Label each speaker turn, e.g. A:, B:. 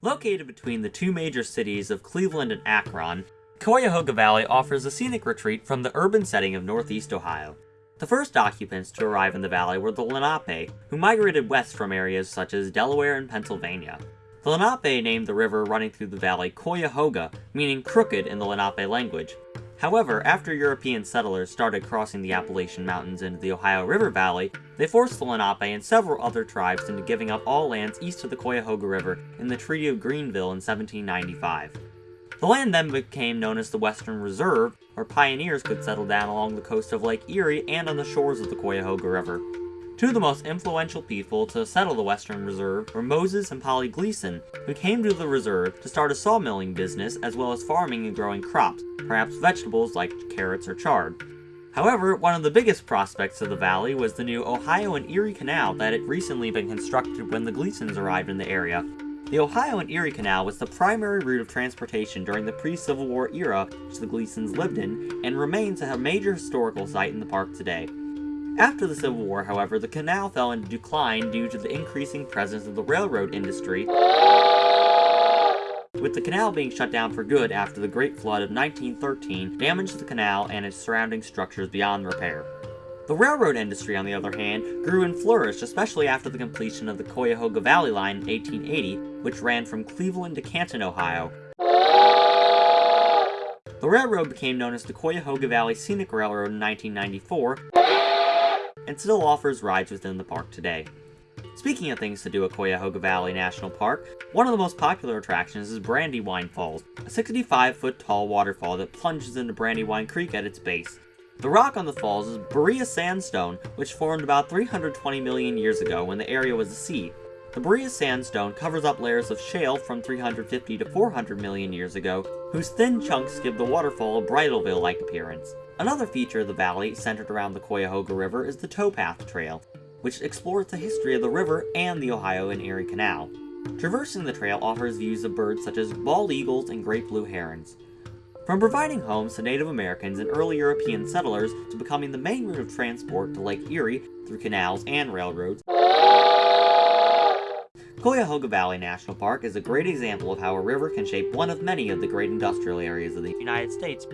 A: Located between the two major cities of Cleveland and Akron, Cuyahoga Valley offers a scenic retreat from the urban setting of northeast Ohio. The first occupants to arrive in the valley were the Lenape, who migrated west from areas such as Delaware and Pennsylvania. The Lenape named the river running through the valley Cuyahoga, meaning crooked in the Lenape language. However, after European settlers started crossing the Appalachian Mountains into the Ohio River Valley, they forced the Lenape and several other tribes into giving up all lands east of the Cuyahoga River in the Treaty of Greenville in 1795. The land then became known as the Western Reserve, where pioneers could settle down along the coast of Lake Erie and on the shores of the Cuyahoga River. Two of the most influential people to settle the Western Reserve were Moses and Polly Gleason, who came to the reserve to start a sawmilling business as well as farming and growing crops, perhaps vegetables like carrots or chard. However, one of the biggest prospects of the valley was the new Ohio and Erie Canal that had recently been constructed when the Gleasons arrived in the area. The Ohio and Erie Canal was the primary route of transportation during the pre-Civil War era which the Gleasons lived in, and remains a major historical site in the park today. After the Civil War, however, the canal fell into decline due to the increasing presence of the railroad industry, with the canal being shut down for good after the Great Flood of 1913 damaged the canal and its surrounding structures beyond repair. The railroad industry, on the other hand, grew and flourished, especially after the completion of the Cuyahoga Valley Line in 1880, which ran from Cleveland to Canton, Ohio. The railroad became known as the Cuyahoga Valley Scenic Railroad in 1994, and still offers rides within the park today. Speaking of things to do at Cuyahoga Valley National Park, one of the most popular attractions is Brandywine Falls, a 65-foot tall waterfall that plunges into Brandywine Creek at its base. The rock on the falls is Berea sandstone, which formed about 320 million years ago when the area was a sea. The Berea sandstone covers up layers of shale from 350 to 400 million years ago, whose thin chunks give the waterfall a Bridalveil-like appearance. Another feature of the valley, centered around the Cuyahoga River, is the Towpath Trail, which explores the history of the river and the Ohio and Erie Canal. Traversing the trail offers views of birds such as bald eagles and great blue herons. From providing homes to Native Americans and early European settlers to becoming the main route of transport to Lake Erie through canals and railroads, Cuyahoga Valley National Park is a great example of how a river can shape one of many of the great industrial areas of the United States.